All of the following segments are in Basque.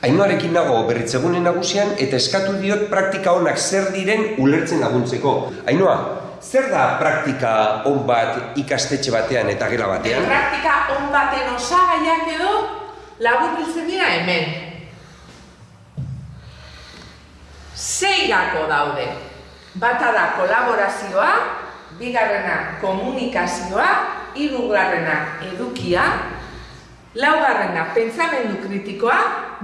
Ainoarekin nago berritzegune nagusian eta eskatu diot praktika onak zer diren ulertzen laguntzeko. Ainoa, zer da praktika on bat ikastetxe batean eta gela batean? Praktika on baten osagaiak edo laburbiltzen dira hemen. Sei gako daude. Bata da kolaborazioa, bigarrena komunikazioa, hirugarrena edukia, laugarrena pentsamendu kritikoa,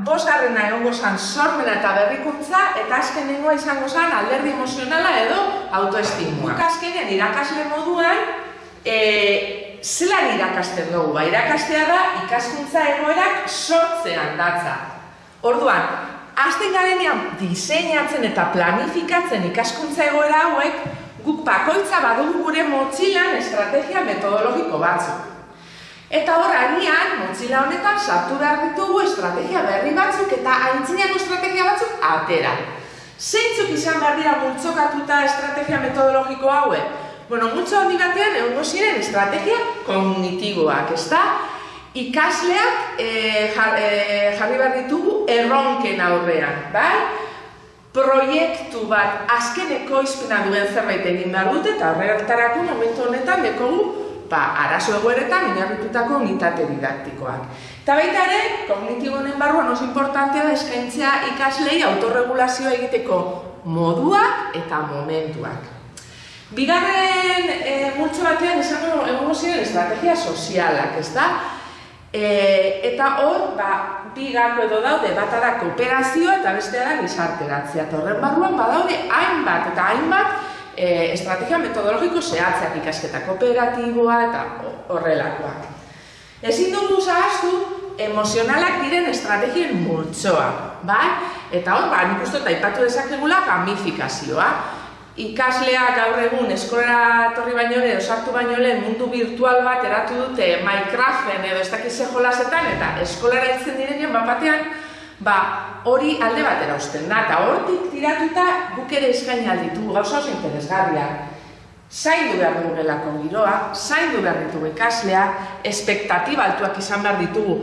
bosgarrena egongo zan sormena eta berrikuntza, eta azkenengoa izango zan alderdi emozionala edo autoestimua. Azkenean irakasle moduan, e, zelan irakasten dugu? Ba, irakastea da ikaskuntza egoerak sortzean datza. Orduan, Azten garenean diseinatzen eta planifikatzen ikaskuntza egoera hauek, guk bakoitza badugu gure motxilan estrategia metodologiko batzuk. Eta hor, agian, motxila honetan sartu behar ditugu estrategia berri batzuk eta aintzinako estrategia batzuk atera. Zeintzuk izan behar dira multzokatuta estrategia metodologiko hauek? Bueno, multzo handi batean egongo ziren estrategia kognitiboak, ezta? ikasleak e, jarri behar ditugu erronken aurrean, bai? Proiektu bat azkeneko izpina duen zerbait egin behar dute eta horretarako momentu honetan dekogu ba, arazo egoeretan inarritutako unitate didaktikoak. Eta baita ere, kognitibo honen barruan oso importantea da eskaintzea ikaslei autorregulazioa egiteko moduak eta momentuak. Bigarren e, multzo batean esango egongo ziren estrategia sozialak, ez da? E, eta hor, ba, bi gako edo daude, bata da kooperazioa eta bestea da gizarteratzea. Eta horren barruan badaude hainbat eta hainbat e, estrategia metodologiko zehatzeak ikasketa kooperatiboa eta horrelakoak. Ezin dugu zahaztu emozionalak diren estrategien multsoa, bai? Eta hor, ba, nik uste eta ipatu dezakegula gamifikazioa ikaslea gaur egun eskolara torri baino lehen, osartu baino lehen mundu virtual bat eratu dute Minecraften edo ez dakiz jolasetan eta eskolara hiltzen direnean bapatean, ba, hori alde batera usten da, eta hortik tiratuta guk ere eskaini alditu, gauza oso interesgarriak. Zaindu behar dugu giroa, zaindu behar ditugu ikaslea, espektatiba altuak izan behar ditugu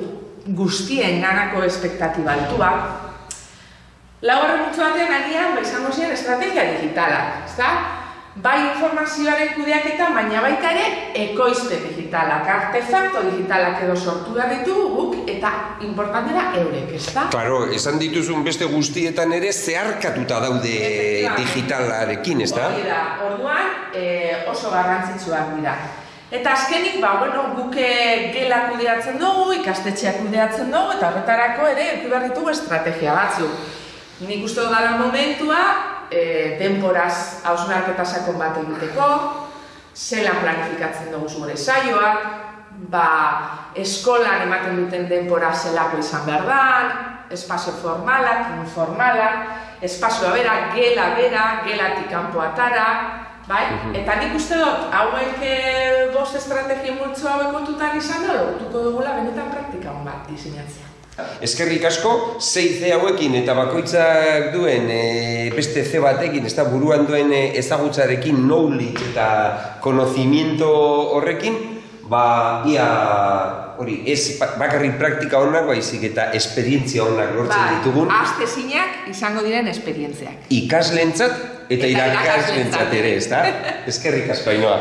guztien ganako espektatiba altuak, Laugarren multzo batean agian ba izango ziren estrategia digitalak, ezta? Bai informazioaren kudeaketa, baina baita ere ekoizte digitalak, artefakto digitalak edo sortu da ditugu guk eta importantera eurek, ezta? Claro, esan dituzun beste guztietan ere zeharkatuta daude digitalarekin, ezta? Hori da, orduan e, oso garrantzitsuak dira. Eta azkenik, ba, bueno, guke gela kudeatzen dugu, ikastetxeak kudeatzen dugu, eta horretarako ere, behar ditugu estrategia batzuk. Nik uste dara momentua, e, denporaz hausnarketa sakon bat egiteko, zelan planifikatzen dugu zure saioak, ba, eskolan ematen duten denpora zelako izan behar da, espazio formalak, informalak, espazioa bera, gela bera, gelatik kanpo atara, bai? Eta nik uste dut, hauek e, bost estrategi multzo hauek kontutan izan da, lortuko dugula benetan praktika bat diseinatzea. Eskerrik asko, zei ze hauekin eta bakoitzak duen e, beste ze batekin, ez da buruan duen e, ezagutzarekin, knowledge eta konozimiento horrekin, ba, ia, hori, ez bakarri praktika honak, baizik eta esperientzia honak lortzen ba, ditugun. Azte zinak izango diren esperientziak. Ikaslentzat eta, eta irakaslentzat ere, ez da? Eskerrik asko, hainoa.